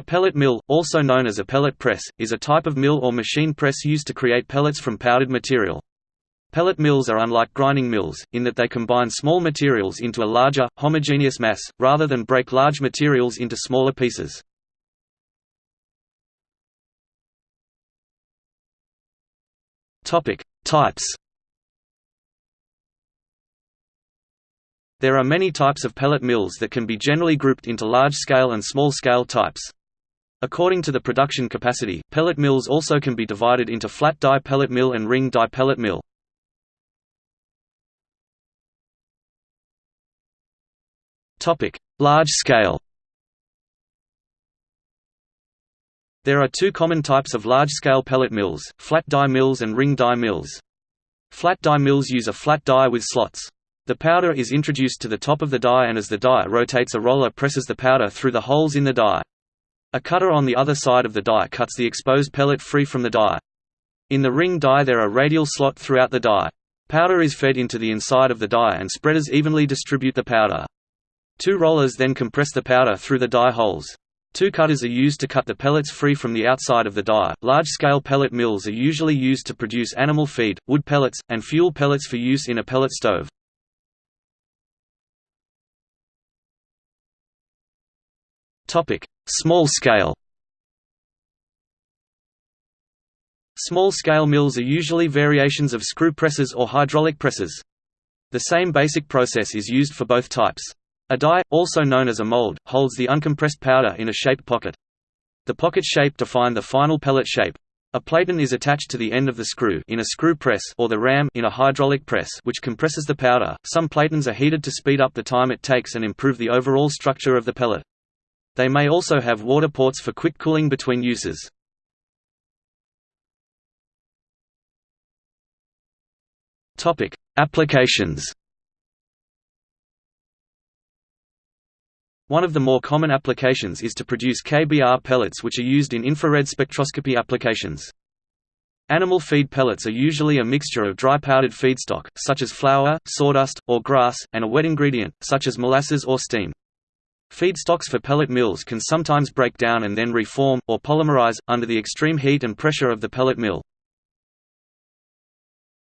A pellet mill, also known as a pellet press, is a type of mill or machine press used to create pellets from powdered material. Pellet mills are unlike grinding mills, in that they combine small materials into a larger, homogeneous mass, rather than break large materials into smaller pieces. Types There are many types of pellet mills that can be generally grouped into large-scale and small-scale types. According to the production capacity, pellet mills also can be divided into flat die pellet mill and ring die pellet mill. Large scale There are two common types of large-scale pellet mills, flat die mills and ring die mills. Flat die mills use a flat die with slots. The powder is introduced to the top of the die and as the die rotates a roller presses the powder through the holes in the die. A cutter on the other side of the die cuts the exposed pellet free from the die. In the ring die there are radial slot throughout the die. Powder is fed into the inside of the die and spreaders evenly distribute the powder. Two rollers then compress the powder through the die holes. Two cutters are used to cut the pellets free from the outside of the die. Large scale pellet mills are usually used to produce animal feed, wood pellets, and fuel pellets for use in a pellet stove. Small scale Small-scale mills are usually variations of screw presses or hydraulic presses. The same basic process is used for both types. A die, also known as a mold, holds the uncompressed powder in a shaped pocket. The pocket shape define the final pellet shape. A platen is attached to the end of the screw in a screw press or the ram in a hydraulic press which compresses the powder. Some platens are heated to speed up the time it takes and improve the overall structure of the pellet. They may also have water ports for quick cooling between uses. Topic: Applications. One of the more common applications is to produce KBr pellets which are used in infrared spectroscopy applications. Animal feed pellets are usually a mixture of dry powdered feedstock, such as flour, sawdust, or grass, and a wet ingredient, such as molasses or steam. Feedstocks for pellet mills can sometimes break down and then reform, or polymerize, under the extreme heat and pressure of the pellet mill.